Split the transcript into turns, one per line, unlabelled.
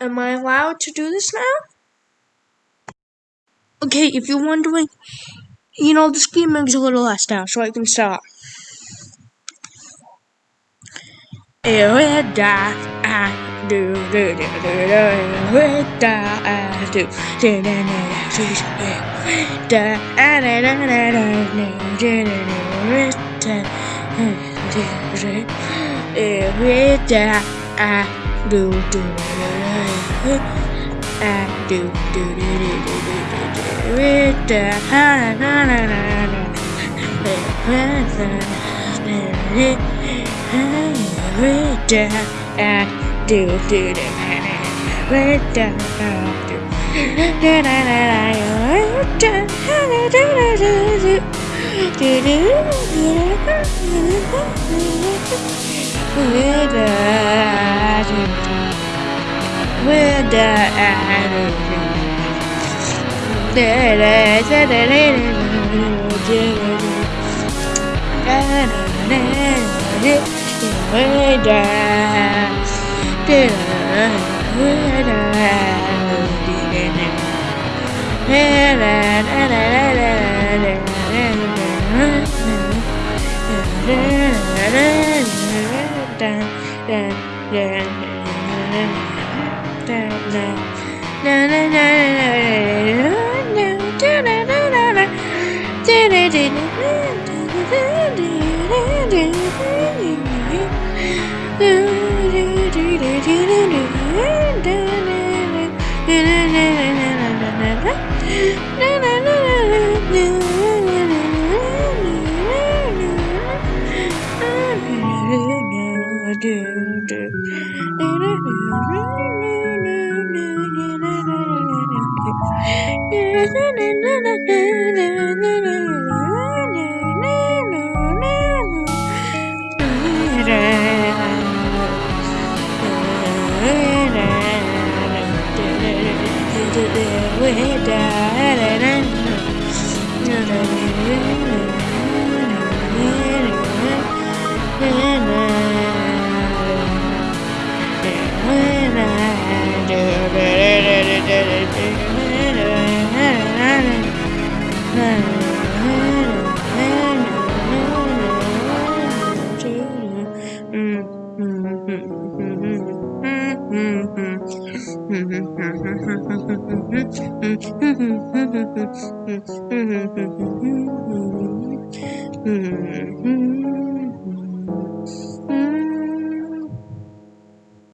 Am I allowed to do this now? Okay, if you're wondering, you know, the screen moves a little less now, so I can start. With that, I do, do, do, do, that, I do, do, do, do, do, do, do, do, do, do, do, with that, do, do, do, with that, I do, do, do, do, I do, do, do, do, do, do, do, with that, I do, do, do, ودا أعلم لا لا لا لا لا Yeah. na na the way down and Mm-hmm.